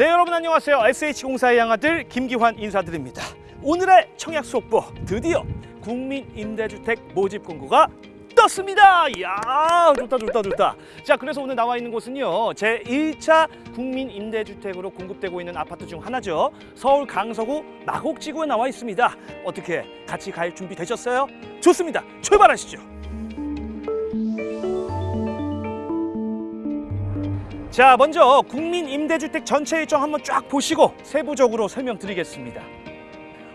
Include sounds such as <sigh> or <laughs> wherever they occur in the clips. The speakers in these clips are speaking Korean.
네 여러분 안녕하세요. SH공사의 양아들 김기환 인사드립니다. 오늘의 청약 속보 드디어 국민임대주택 모집 공고가 떴습니다. 이야 좋다 좋다 좋다. 자 그래서 오늘 나와 있는 곳은요 제 1차 국민임대주택으로 공급되고 있는 아파트 중 하나죠. 서울 강서구 마곡지구에 나와 있습니다. 어떻게 같이 갈 준비 되셨어요? 좋습니다. 출발하시죠 자 먼저 국민임대주택 전체 일정 한번 쫙 보시고 세부적으로 설명드리겠습니다.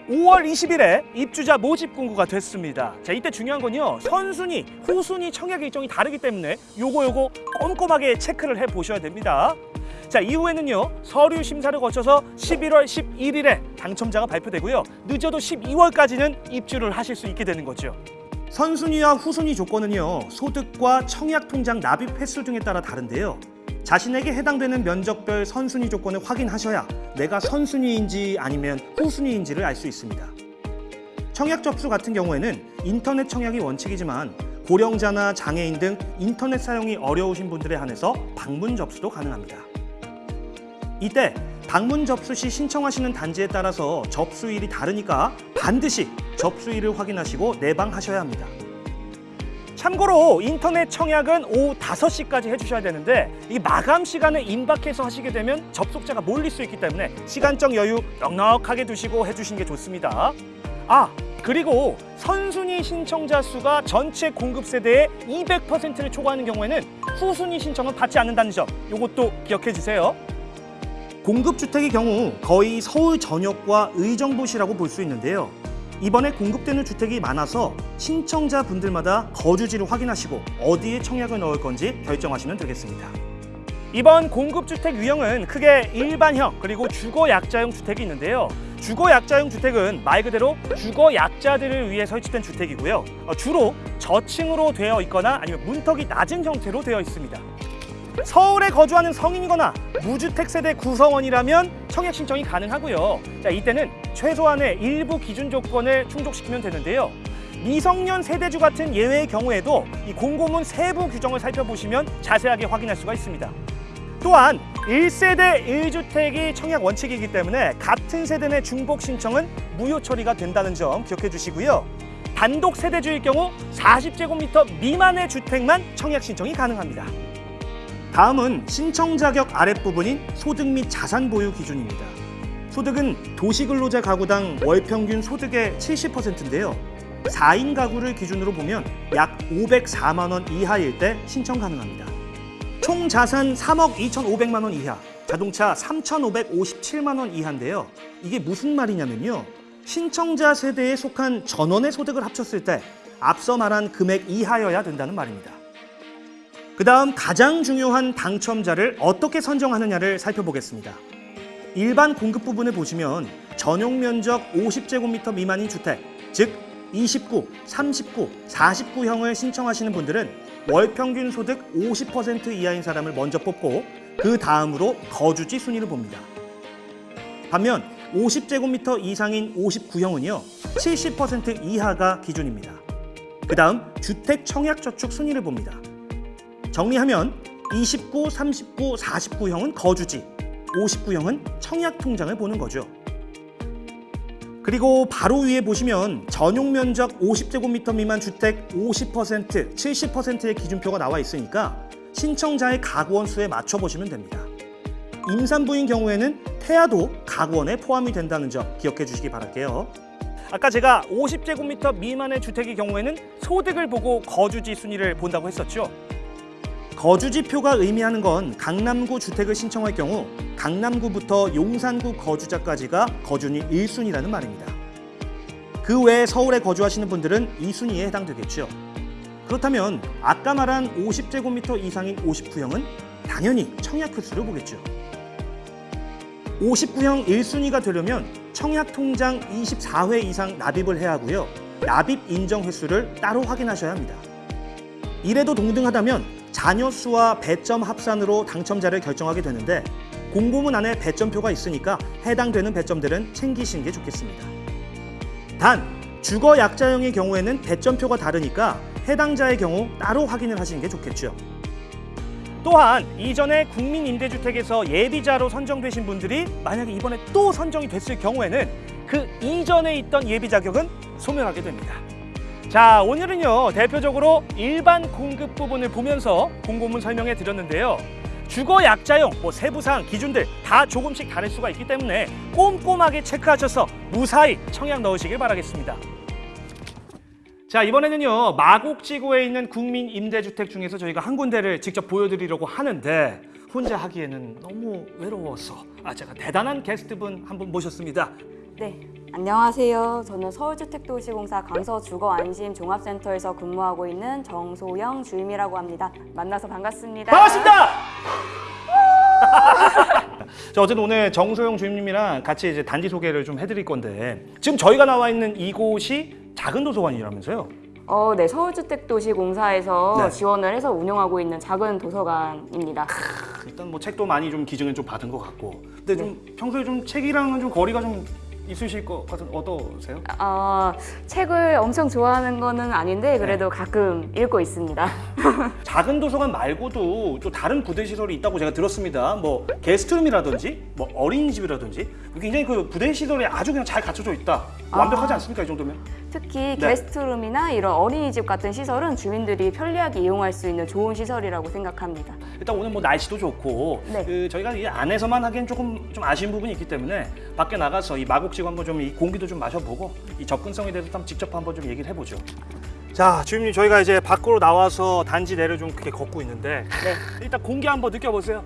5월 20일에 입주자 모집 공고가 됐습니다. 자 이때 중요한 건요. 선순위, 후순위 청약 일정이 다르기 때문에 요거 요거 꼼꼼하게 체크를 해 보셔야 됩니다. 자 이후에는요. 서류 심사를 거쳐서 11월 11일에 당첨자가 발표되고요. 늦어도 12월까지는 입주를 하실 수 있게 되는 거죠. 선순위와 후순위 조건은요. 소득과 청약 통장 납입 횟수 등에 따라 다른데요 자신에게 해당되는 면적별 선순위 조건을 확인하셔야 내가 선순위인지 아니면 후순위인지를 알 수 있습니다. 청약 접수 같은 경우에는 인터넷 청약이 원칙이지만 고령자나 장애인 등 인터넷 사용이 어려우신 분들에 한해서 방문 접수도 가능합니다. 이때 방문 접수 시 신청하시는 단지에 따라서 접수일이 다르니까 반드시 접수일을 확인하시고 내방하셔야 합니다. 참고로 인터넷 청약은 오후 5시까지 해주셔야 되는데 이 마감 시간에 임박해서 하시게 되면 접속자가 몰릴 수 있기 때문에 시간적 여유 넉넉하게 두시고 해주시는 게 좋습니다. 아 그리고 선순위 신청자 수가 전체 공급 세대의 200%를 초과하는 경우에는 후순위 신청은 받지 않는다는 점 이것도 기억해 주세요. 공급주택의 경우 거의 서울 전역과 의정부시라고 볼 수 있는데요. 이번에 공급되는 주택이 많아서 신청자분들마다 거주지를 확인하시고 어디에 청약을 넣을 건지 결정하시면 되겠습니다. 이번 공급주택 유형은 크게 일반형 그리고 주거약자형 주택이 있는데요. 주거약자형 주택은 말 그대로 주거약자들을 위해 설치된 주택이고요. 어, 주로 저층으로 되어 있거나 아니면 문턱이 낮은 형태로 되어 있습니다. 서울에 거주하는 성인이거나 무주택 세대 구성원이라면 청약 신청이 가능하고요. 자, 이때는 최소한의 일부 기준 조건을 충족시키면 되는데요. 미성년 세대주 같은 예외의 경우에도 이 공고문 세부 규정을 살펴보시면 자세하게 확인할 수가 있습니다. 또한 1세대 1주택이 청약 원칙이기 때문에 같은 세대 내 중복 신청은 무효 처리가 된다는 점 기억해 주시고요. 단독 세대주일 경우 40제곱미터 미만의 주택만 청약 신청이 가능합니다. 다음은 신청 자격 아랫부분인 소득 및 자산 보유 기준입니다. 소득은 도시근로자 가구당 월 평균 소득의 70%인데요. 4인 가구를 기준으로 보면 약 504만 원 이하일 때 신청 가능합니다. 총 자산 3억 2,500만 원 이하, 자동차 3,557만 원 이하인데요. 이게 무슨 말이냐면요. 신청자 세대에 속한 전원의 소득을 합쳤을 때 앞서 말한 금액 이하여야 된다는 말입니다. 그 다음 가장 중요한 당첨자를 어떻게 선정하느냐를 살펴보겠습니다. 일반 공급 부분을 보시면 전용 면적 50제곱미터 미만인 주택, 즉 29, 39, 49형을 신청하시는 분들은 월 평균 소득 50% 이하인 사람을 먼저 뽑고 그 다음으로 거주지 순위를 봅니다. 반면 50제곱미터 이상인 59형은요 70% 이하가 기준입니다. 그 다음 주택 청약저축 순위를 봅니다. 정리하면 29, 39, 49형은 거주지, 59형은 청약 통장을 보는 거죠. 그리고 바로 위에 보시면 전용 면적 50제곱미터 미만 주택 50%, 70%의 기준표가 나와 있으니까 신청자의 가구원 수에 맞춰 보시면 됩니다. 임산부인 경우에는 태아도 가구원에 포함이 된다는 점 기억해 주시기 바랄게요. 아까 제가 50제곱미터 미만의 주택의 경우에는 소득을 보고 거주지 순위를 본다고 했었죠. 거주지표가 의미하는 건 강남구 주택을 신청할 경우 강남구부터 용산구 거주자까지가 거주니 1순위라는 말입니다. 그 외에 서울에 거주하시는 분들은 2순위에 해당되겠죠. 그렇다면 아까 말한 50제곱미터 이상인 59형은 당연히 청약 횟수를 보겠죠. 59형 1순위가 되려면 청약 통장 24회 이상 납입을 해야 하고요. 납입 인정 횟수를 따로 확인하셔야 합니다. 이래도 동등하다면 자녀 수와 배점 합산으로 당첨자를 결정하게 되는데 공고문 안에 배점표가 있으니까 해당되는 배점들은 챙기시는 게 좋겠습니다. 단 주거 약자형의 경우에는 배점표가 다르니까 해당자의 경우 따로 확인을 하시는 게 좋겠죠. 또한 이전에 국민임대주택에서 예비자로 선정되신 분들이 만약에 이번에 또 선정이 됐을 경우에는 그 이전에 있던 예비 자격은 소멸하게 됩니다. 자, 오늘은요, 대표적으로 일반 공급 부분을 보면서 공고문 설명해 드렸는데요. 주거 약자용, 뭐 세부사항, 기준들 다 조금씩 다를 수가 있기 때문에 꼼꼼하게 체크하셔서 무사히 청약 넣으시길 바라겠습니다. 자, 이번에는요, 마곡지구에 있는 국민 임대주택 중에서 저희가 한 군데를 직접 보여드리려고 하는데 혼자 하기에는 너무 외로워서 아, 제가 대단한 게스트분 한 분 모셨습니다. 네, 안녕하세요. 저는 서울주택도시공사 강서주거안심종합센터에서 근무하고 있는 정소영 주임이라고 합니다. 만나서 반갑습니다. 반갑습니다. <laughs> 자 어쨌든 오늘 정소영 주임님이랑 같이 이제 단지 소개를 좀 해드릴 건데 지금 저희가 나와 있는 이곳이 작은 도서관이라면서요? 어, 네, 서울주택도시공사에서 네. 지원을 해서 운영하고 있는 작은 도서관입니다. 일단 뭐 책도 많이 좀 기증을 좀 받은 것 같고 근데 좀 평소에 좀 책이랑은 좀 거리가 좀 있으실 것 같은 어떠세요? 어, 책을 엄청 좋아하는 거는 아닌데 그래도 가끔 읽고 있습니다. <laughs> 작은 도서관 말고도 또 다른 부대 시설이 있다고 제가 들었습니다. 뭐 게스트룸이라든지 뭐 어린이집이라든지 굉장히 그 부대 시설이 아주 그냥 잘 갖춰져 있다. 완벽하지 않습니까 이 정도면? 특히 네. 게스트룸이나 이런 어린이집 같은 시설은 주민들이 편리하게 이용할 수 있는 좋은 시설이라고 생각합니다. 일단 오늘 뭐 날씨도 좋고 네. 그 저희가 이 안에서만 하기엔 조금 좀 아쉬운 부분이 있기 때문에 밖에 나가서 이 마곡지구 한번 좀 이 공기도 좀 마셔보고 이 접근성에 대해서 한번 직접 한번 좀 얘기를 해보죠. 자, 주임님 저희가 이제 밖으로 나와서 단지 내를 좀 그렇게 걷고 있는데 네. 일단 공기 한번 느껴보세요.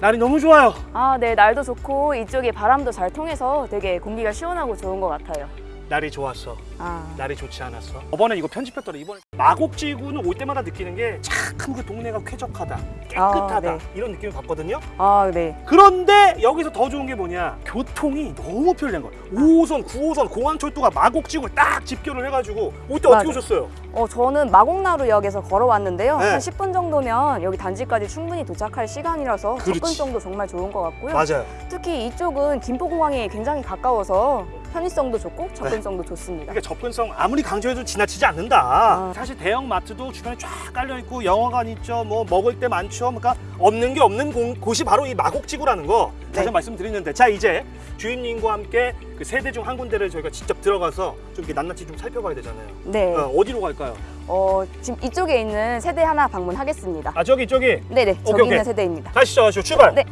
날이 너무 좋아요. 아, 네, 날도 좋고 이쪽에 바람도 잘 통해서 되게 공기가 시원하고 좋은 것 같아요. 날이 좋았어. 아, 날이 좋지 않았어. 저번에 이거 편집했더니 이번에 마곡지구는 올 때마다 느끼는 게참그 동네가 쾌적하다, 깨끗하다 아, 네. 이런 느낌을 받거든요. 아, 네. 그런데 여기서 더 좋은 게 뭐냐? 교통이 너무 편리한 거야. 5호선, 9호선 공항철도가 마곡지구를 딱 집결을 해가지고 올 때 어떻게. 오셨어요? 어, 저는 마곡나루역에서 걸어왔는데요. 네. 한 10분 정도면 여기 단지까지 충분히 도착할 시간이라서 그렇지. 접근성도 정말 좋은 것 같고요. 맞아요. 특히 이쪽은 김포공항이 굉장히 가까워서 편의성도 좋고 접근성도 네. 좋습니다. 그러니까 접근성 아무리 강조해도 지나치지 않는다. 아. 사실 대형 마트도 주변에 쫙 깔려 있고 영화관 있죠. 뭐 먹을 때 많죠. 그러니까 없는 게 없는 공- 곳이 바로 이 마곡지구라는 거 다시 네. 한번 말씀드리는데 자 이제 주임님과 함께 그 세대 중 한 군데를 저희가 직접 들어가서 좀 이렇게 낱낱이 좀 살펴봐야 되잖아요. 네. 어, 어디로 갈까요? 어, 지금 이쪽에 있는 세대 하나 방문하겠습니다. 아 저기 저기 네네, 저기 오케이. 있는 세대입니다. 가시죠 가시죠 출발. 네.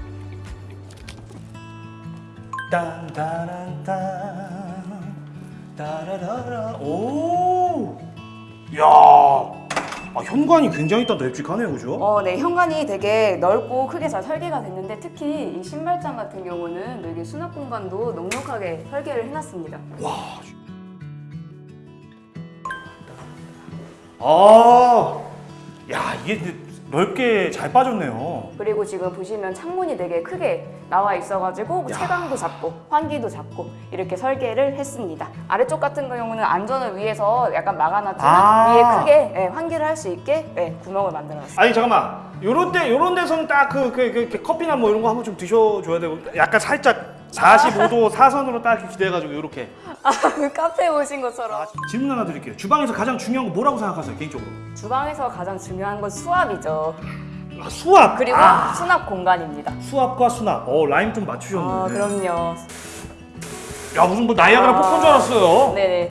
딴따란딴 따라라라 오. 야. 아 현관이 굉장히 딱 널찍하네요, 그죠? 어, 네, 현관이 되게 넓고 크게 잘 설계가 됐는데 특히 이 신발장 같은 경우는 여기 수납 공간도 넉넉하게 설계를 해놨습니다. 와. 아. 야, 이게 넓게 잘 빠졌네요. 그리고 지금 보시면 창문이 되게 크게 나와 있어가지고 야. 채광도 잡고 환기도 잡고 이렇게 설계를 했습니다. 아래쪽 같은 경우는 안전을 위해서 약간 막아놨지만 아. 위에 크게 예, 환기를 할 수 있게 예, 구멍을 만들어놨습니다. 아니 잠깐만. 요런 때 요런 데서는 딱그그 그, 커피나 뭐 이런 거 한번 좀 드셔 줘야 되고 약간 살짝 45도 사선으로 딱 이렇게 기대해 가지고 요렇게. 아, 카페 오신 것처럼 질문 하나 드릴게요. 주방에서 가장 중요한 거 뭐라고 생각하세요, 개인적으로? 주방에서 가장 중요한 건 수압이죠. 아, 수압. 그리고 아, 수납 공간입니다. 수압과 수납. 어, 라임 좀 맞추셨네. 아, 그럼요. 야, 무슨 뭐 나이아가라 아. 폭포인 줄 알았어요. 네네.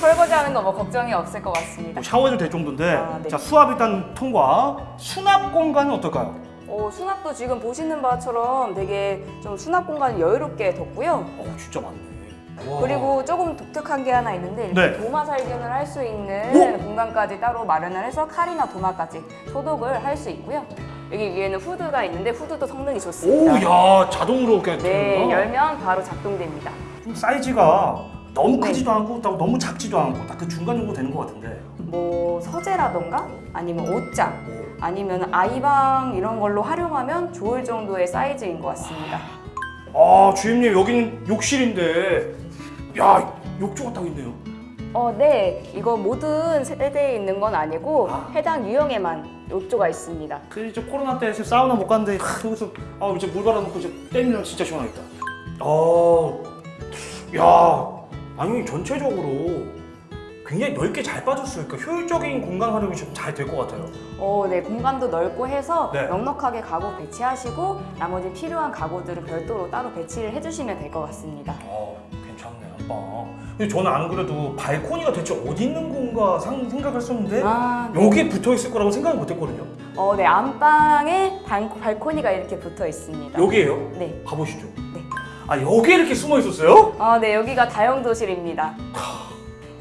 설거지하는 거 뭐 걱정이 없을 것 같습니다. 뭐 샤워해도 될 정도인데. 아, 네. 자, 수압 일단 통과. 수납 공간은 어떨까요? 어, 수납도 지금 보시는 바처럼 되게 좀 수납 공간이 여유롭게 뒀고요. 어, 진짜 많네. 와. 그리고 조금 독특한 게 하나 있는데 이렇게 네. 도마 살균을 할 수 있는 오! 공간까지 따로 마련을 해서 칼이나 도마까지 소독을 할 수 있고요. 여기 위에는 후드가 있는데 후드도 성능이 오, 좋습니다. 야, 자동으로 그냥 네, 되는구나. 열면 바로 작동됩니다. 좀 사이즈가 너무 네. 크지도 않고 딱 너무 작지도 않고 딱 그 중간 정도 되는 것 같은데. 뭐 서재라던가 아니면 옷장 아니면 아이방 이런 걸로 활용하면 좋을 정도의 사이즈인 것 같습니다. 아, 주임님 여기는 욕실인데, 야, 욕조가 딱 있네요. 어, 네. 이거 모든 세대에 있는 건 아니고 아. 해당 유형에만 욕조가 있습니다. 그 이제 코로나 때 지금 사우나 못 갔는데 하, 여기서 아 이제 물 갈아놓고 이제 때리면 진짜 시원하겠다. 어, 야, 아니 전체적으로 굉장히 넓게 잘 빠졌어요. 그러니까 효율적인 공간 활용이 좀 잘 될 것 같아요. 어, 네, 공간도 넓고 해서 네. 넉넉하게 가구 배치하시고 나머지 필요한 가구들을 별도로 따로 배치를 해주시면 될 것 같습니다. 어, 괜찮네, 아빠. 근데 저는 안 그래도 발코니가 대체 어디 있는 건가 상- 생각했었는데 아, 네. 여기에 붙어 있을 거라고 생각을 못했거든요. 어, 네, 안방에 발, 발코니가 이렇게 붙어 있습니다. 여기에요? 네. 가보시죠. 네. 아 여기에 이렇게 숨어 있었어요? 아, 네, 여기가 다용도실입니다.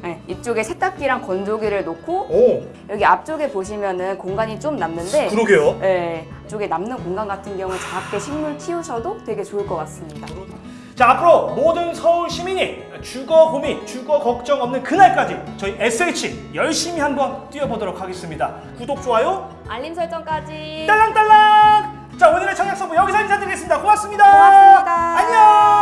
네, 이쪽에 세탁기랑 건조기를 놓고 오, 여기 앞쪽에 보시면은 공간이 좀 남는데 그러게요. 네, 이쪽에 남는 공간 같은 경우 작게 식물 키우셔도 되게 좋을 것 같습니다. 자 앞으로 모든 서울 시민이 주거 고민, 주거 걱정 없는 그날까지 저희 SH 열심히 한번 뛰어보도록 하겠습니다. 구독, 좋아요, 알림 설정까지 딸랑딸랑. 자 오늘의 청약 서부 여기서 인사드리겠습니다. 고맙습니다. 고맙습니다. 안녕.